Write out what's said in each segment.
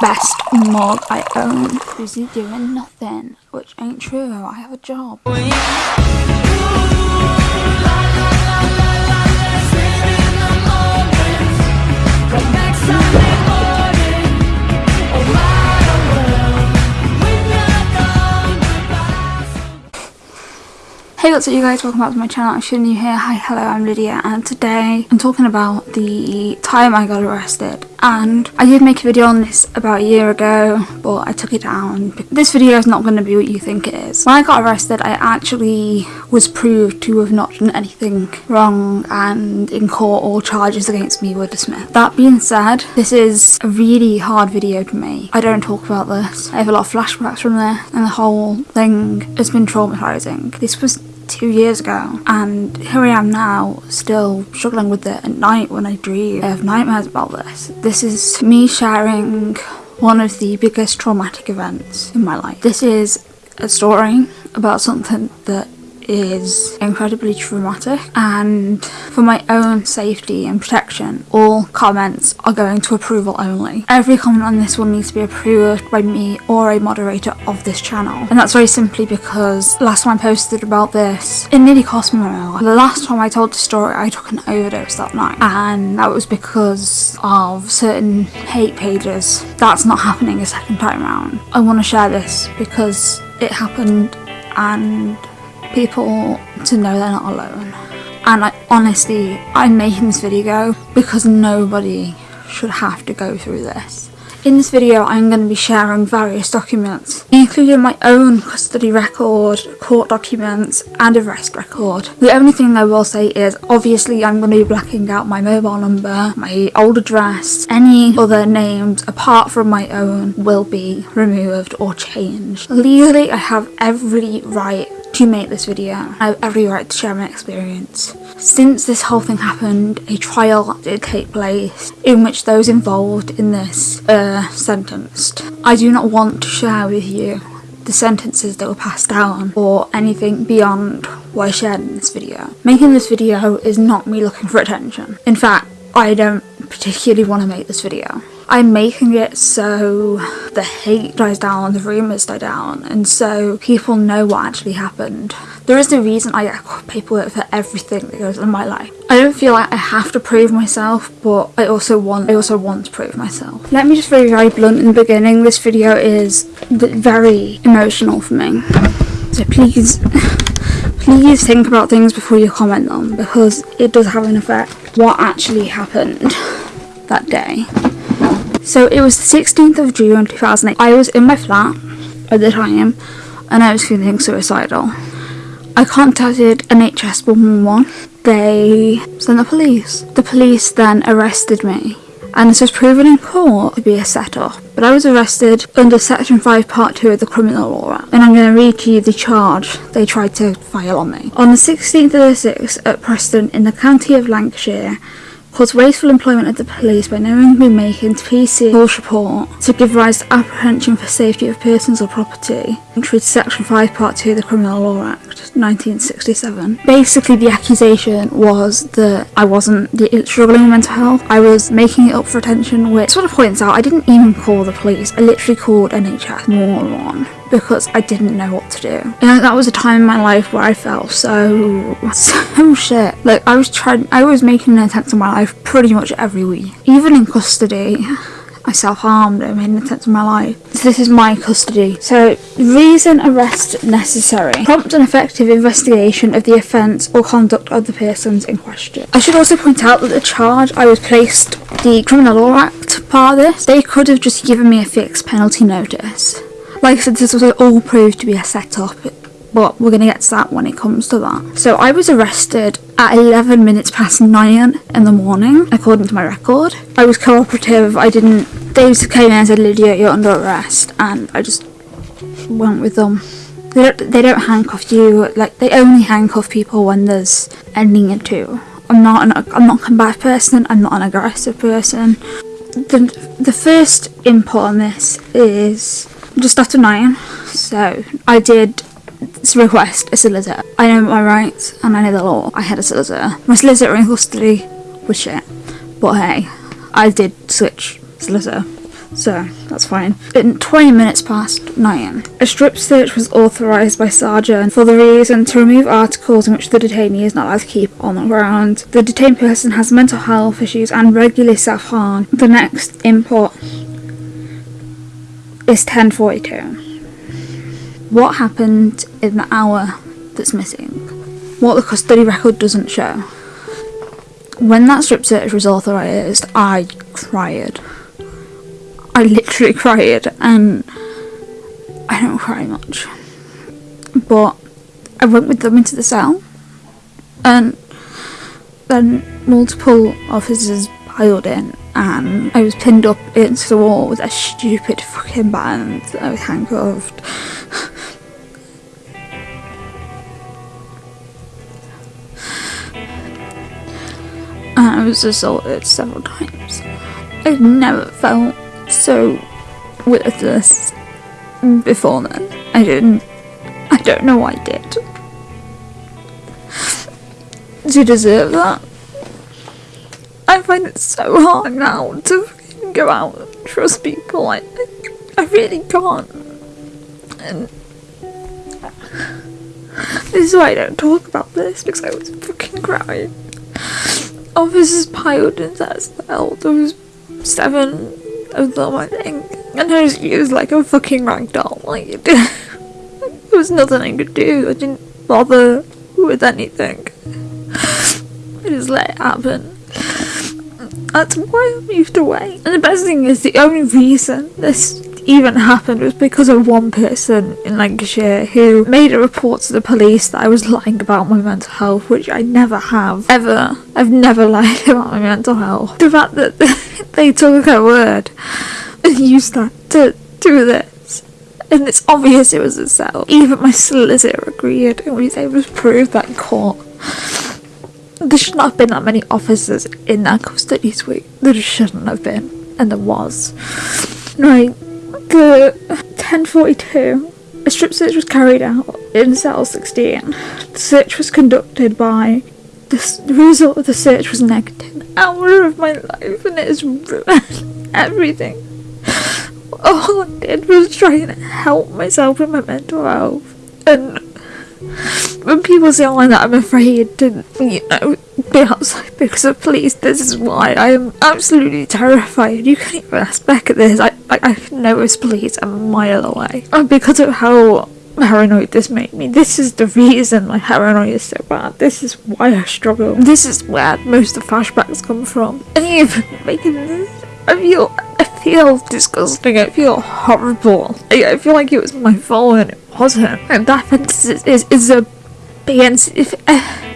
best mug I own. Busy doing nothing, which ain't true. I have a job. Hey what's up you guys, welcome back to my channel, if you're new here, hi hello I'm Lydia and today I'm talking about the time I got arrested and I did make a video on this about a year ago but I took it down. This video is not going to be what you think it is. When I got arrested I actually was proved to have not done anything wrong and in court all charges against me were dismissed. That being said, this is a really hard video to me. I don't talk about this. I have a lot of flashbacks from there and the whole thing has been traumatizing. This was two years ago and here I am now still struggling with it at night when I dream. I have nightmares about this. This is me sharing one of the biggest traumatic events in my life. This is a story about something that is incredibly traumatic and for my own safety and protection all comments are going to approval only. Every comment on this will need to be approved by me or a moderator of this channel and that's very simply because last time I posted about this it nearly cost me my life. The last time I told the story I took an overdose that night and that was because of certain hate pages. That's not happening a second time around. I want to share this because it happened and people to know they're not alone. And I, honestly, I'm making this video because nobody should have to go through this. In this video I'm going to be sharing various documents, including my own custody record, court documents and arrest record. The only thing I will say is obviously I'm going to be blacking out my mobile number, my old address, any other names apart from my own will be removed or changed. Legally I have every right to make this video. I have every right to share my experience. Since this whole thing happened, a trial did take place in which those involved in this are sentenced. I do not want to share with you the sentences that were passed down or anything beyond what I shared in this video. Making this video is not me looking for attention. In fact, I don't particularly want to make this video. I'm making it so the hate dies down, the rumours die down, and so people know what actually happened. There is a reason I get paperwork for everything that goes on in my life. I don't feel like I have to prove myself, but I also want I also want to prove myself. Let me just be very blunt in the beginning. This video is very emotional for me. So please please think about things before you comment them because it does have an effect what actually happened that day. So it was the 16th of June 2008. I was in my flat at the time and I was feeling suicidal. I contacted NHS 111. They sent the police. The police then arrested me and this was proven in court to be a setup. But I was arrested under section 5 part 2 of the criminal law and I'm going to read to you the charge they tried to file on me. On the 16th of the 6th at Preston in the county of Lancashire cause wasteful employment of the police by knowingly making PC false report to give rise to apprehension for safety of persons or property, contrary to Section 5 Part 2 of the Criminal Law Act 1967. Basically the accusation was that I wasn't struggling with mental health, I was making it up for attention which sort of points out I didn't even call the police, I literally called NHS one because I didn't know what to do. And that was a time in my life where I felt so, so shit. Like I was trying, I was making an attempt on my life pretty much every week. Even in custody, I self-harmed, I made an attempt on my life. So this is my custody. So, reason arrest necessary. Prompt and effective investigation of the offence or conduct of the persons in question. I should also point out that the charge I was placed, the Criminal Law Act part of this, they could have just given me a fixed penalty notice like I said, this was all proved to be a setup, but we're going to get to that when it comes to that. So I was arrested at 11 minutes past 9 in the morning, according to my record. I was cooperative, I didn't... They just came in and said, Lydia, you're under arrest, and I just went with them. They don't, they don't handcuff you, like, they only handcuff people when there's a need to. I'm not an, I'm not a combative person, I'm not an aggressive person. The, the first input on this is just after nine, so I did request a solicitor. I know my rights and I know the law. I had a solicitor. My solicitor in custody was shit, but hey, I did switch solicitor. so that's fine. In 20 minutes past 9, a strip search was authorised by Sergeant for the reason to remove articles in which the detainee is not allowed to keep on the ground. The detained person has mental health issues and regularly self-harm. The next input is 1042. What happened in the hour that's missing? What the custody record doesn't show. When that strip search was authorised, I cried. I literally cried, and I don't cry much. But I went with them into the cell, and then multiple officers piled in, and I was pinned up against the wall with a stupid fucking band I was handcuffed. and I was assaulted several times. I've never felt so worthless before then. I didn't. I don't know why I did. To deserve that. I find it so hard now to go out and trust people. I, I really can't. And this is why I don't talk about this because I was fucking crying. Officers piled into that cell. There was seven of them, I think. And I was used like a fucking rag doll. Like, there was nothing I could do. I didn't bother with anything. I just let it happen. That's why I moved away. And the best thing is, the only reason this even happened was because of one person in Lancashire who made a report to the police that I was lying about my mental health, which I never have. Ever. I've never lied about my mental health. The fact that they took her word and used that to do this. And it's obvious it was itself. Even my solicitor agreed and we was able to prove that in court. There should not have been that many officers in that custody suite. There shouldn't have been. And there was. Right. The 1042. A strip search was carried out in cell 16. The search was conducted by. The, the result of the search was negative. Hour of my life and it has ruined everything. All I did was try and help myself with my mental health. And when people say oh, online that I'm afraid to, you know, be outside because of police, this is why I am absolutely terrified. You can even Becca this. I, I, I know it's police a mile away. And because of how paranoid this made me, this is the reason my paranoia is so bad. This is why I struggle. This is where most of the flashbacks come from. And even making this, I feel, I feel disgusting. I feel horrible. I, I feel like it was my fault and it wasn't. And that is, is, is a BNC. If, uh,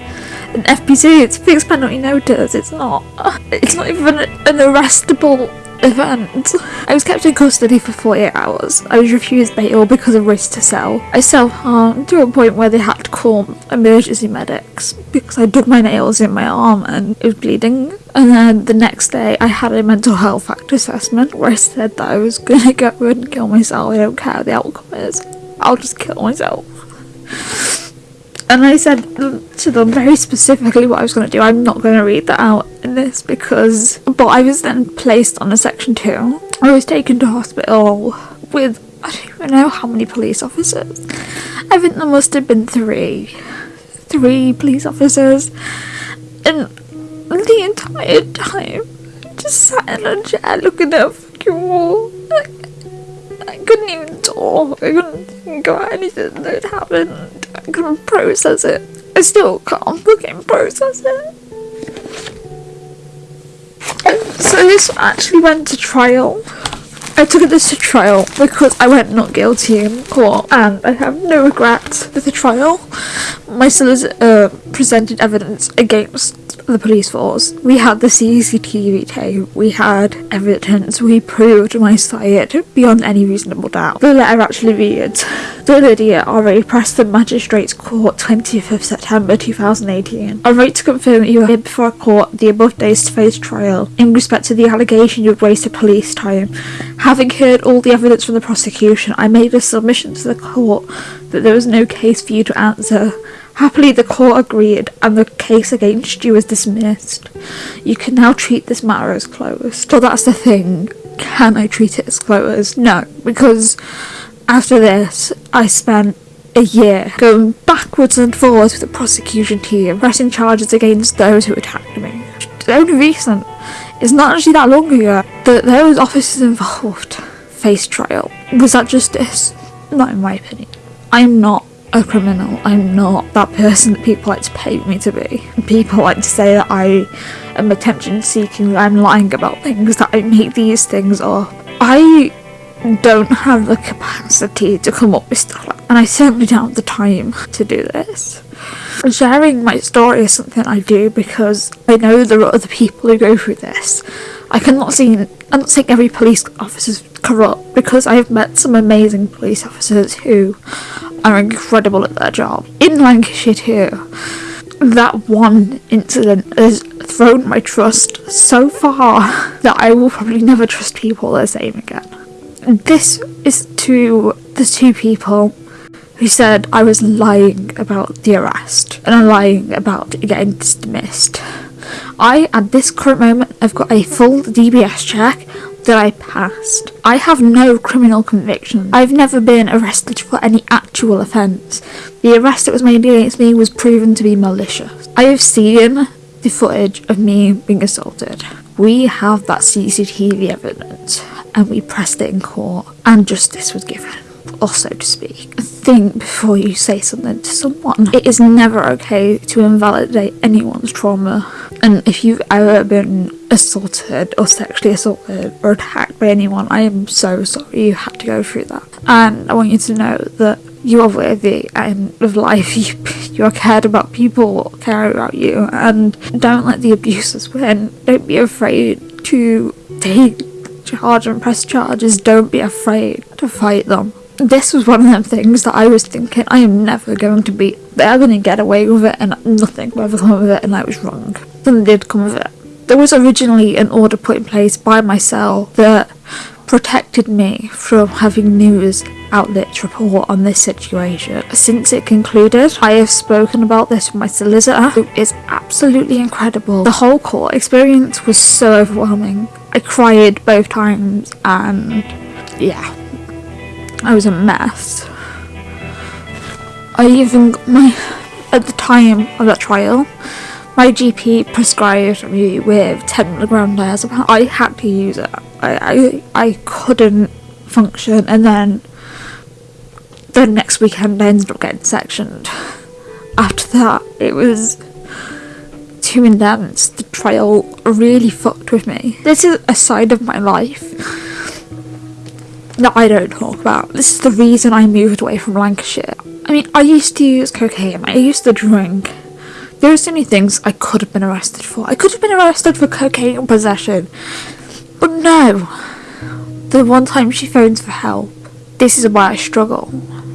an FPC, it's fixed penalty notice. It's not. It's not even an arrestable event. I was kept in custody for 48 hours. I was refused bail because of risk to sell. I self-harmed to a point where they had to call emergency medics because I dug my nails in my arm and it was bleeding. And then the next day, I had a mental health Act assessment where I said that I was gonna go and kill myself. I don't care what the outcome is. I'll just kill myself. And I said to them very specifically what I was going to do. I'm not going to read that out in this because. But I was then placed on a section two. I was taken to hospital with. I don't even know how many police officers. I think there must have been three. Three police officers. And the entire time, just sat in a chair looking at a fucking wall. Like, I couldn't even talk. I couldn't think about anything that happened. Couldn't process it. I still can't fucking process it. So this actually went to trial. I took this to trial because I went not guilty in court and I have no regrets with the trial. My solicitor uh, presented evidence against the police force. We had the CCTV tape, we had evidence, we proved my side beyond any reasonable doubt. The letter actually reads Dear Lydia, write Preston Magistrates Court 20th of September 2018. I write to confirm that you are here before a court the above days to face trial in respect to the allegation you have wasted police time. Having heard all the evidence from the prosecution, I made a submission to the court that there was no case for you to answer. Happily, the court agreed, and the case against you was dismissed. You can now treat this matter as closed. But that's the thing. can I treat it as closed? No, because after this, I spent a year going backwards and forwards with the prosecution team, pressing charges against those who attacked me. The only reason is not actually that long ago that those officers involved faced trial. Was that justice? Not in my opinion. I'm not a criminal. I'm not that person that people like to paint me to be. People like to say that I am attention seeking, that I'm lying about things, that I make these things up. I don't have the capacity to come up with stuff like and I certainly don't have the time to do this. Sharing my story is something I do because I know there are other people who go through this. I cannot see I'm not saying every police officer is corrupt because I have met some amazing police officers who are incredible at their job. In Lancashire too, that one incident has thrown my trust so far that I will probably never trust people the same again. This is to the two people who said I was lying about the arrest and I'm lying about getting dismissed. I, at this current moment, have got a full DBS check that I passed. I have no criminal conviction. I've never been arrested for any actual offence. The arrest that was made against me was proven to be malicious. I have seen the footage of me being assaulted. We have that CCTV evidence and we pressed it in court and justice was given or so to speak. Think before you say something to someone. It is never okay to invalidate anyone's trauma. And if you've ever been assaulted or sexually assaulted or attacked by anyone, I am so sorry you had to go through that. And I want you to know that you are worthy and of life. You, you are cared about. People care about you. And don't let the abusers win. Don't be afraid to take charge and press charges. Don't be afraid to fight them this was one of them things that I was thinking I am never going to be they're going to get away with it and nothing will ever come of it and I was wrong. Something did it. There was originally an order put in place by myself that protected me from having news outlets report on this situation. Since it concluded, I have spoken about this with my solicitor, is absolutely incredible. The whole court experience was so overwhelming. I cried both times and yeah, I was a mess. I even my at the time of that trial, my GP prescribed me with 10 milligram diazepam. I had to use it. I, I I couldn't function, and then the next weekend I ended up getting sectioned. After that, it was too intense. The trial really fucked with me. This is a side of my life that I don't talk about. This is the reason I moved away from Lancashire. I mean, I used to use cocaine, I used to drink. There are so many things I could have been arrested for. I could have been arrested for cocaine possession. But no. The one time she phones for help, this is why I struggle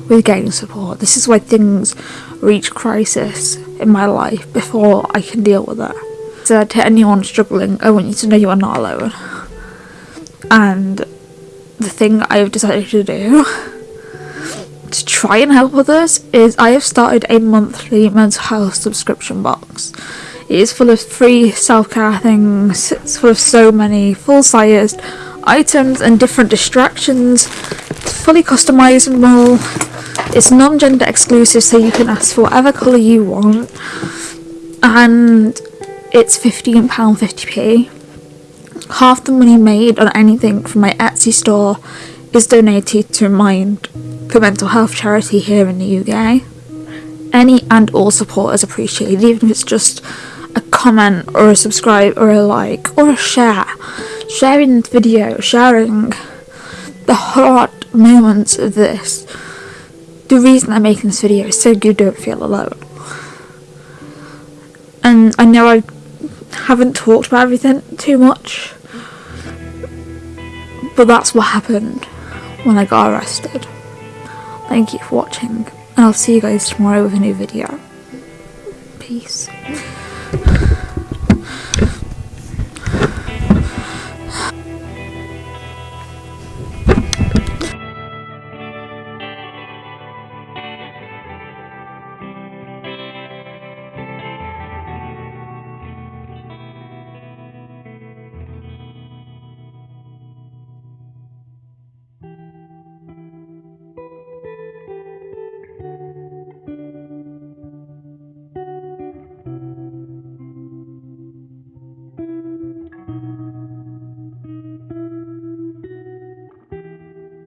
with getting support. This is why things reach crisis in my life before I can deal with it. So to anyone struggling, I want you to know you are not alone. And the thing I've decided to do to try and help others is I have started a monthly mental health subscription box. It is full of free self-care things, it's full of so many full-sized items and different distractions. It's fully customizable. It's non-gender exclusive so you can ask for whatever colour you want. And it's £15.50p half the money made on anything from my Etsy store is donated to Mind, the mental health charity here in the UK. Any and all support is appreciated, even if it's just a comment or a subscribe or a like or a share. Sharing the video, sharing the hard moments of this. The reason I'm making this video is so you don't feel alone. And I know I haven't talked about everything too much but that's what happened when I got arrested. Thank you for watching, and I'll see you guys tomorrow with a new video. Peace.